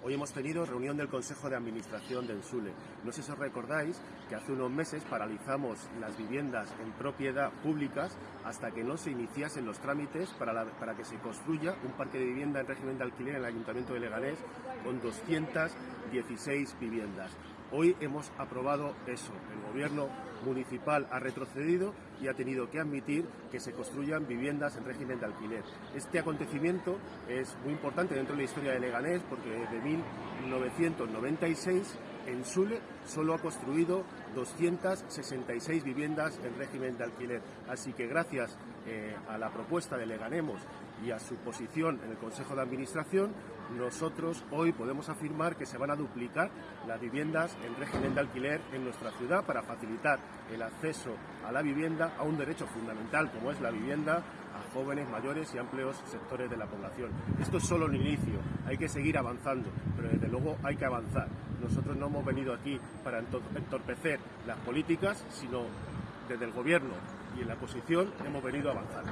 Hoy hemos tenido reunión del Consejo de Administración del SULE. No sé si os recordáis que hace unos meses paralizamos las viviendas en propiedad públicas hasta que no se iniciasen los trámites para, para que se construya un parque de vivienda en régimen de alquiler en el Ayuntamiento de Leganés con 216 viviendas. Hoy hemos aprobado eso. El gobierno municipal ha retrocedido y ha tenido que admitir que se construyan viviendas en régimen de alquiler. Este acontecimiento es muy importante dentro de la historia de Leganés porque desde 1996 en Sule solo ha construido 266 viviendas en régimen de alquiler. Así que gracias eh, a la propuesta de Leganemos y a su posición en el Consejo de Administración, nosotros hoy podemos afirmar que se van a duplicar las viviendas en régimen de alquiler en nuestra ciudad para facilitar el acceso a la vivienda, a un derecho fundamental como es la vivienda, a jóvenes, mayores y amplios sectores de la población. Esto es solo el inicio, hay que seguir avanzando, pero desde luego hay que avanzar. Nosotros no hemos venido aquí para entor- entorpecer las políticas, sino desde el Gobierno y en la oposición hemos venido a avanzar.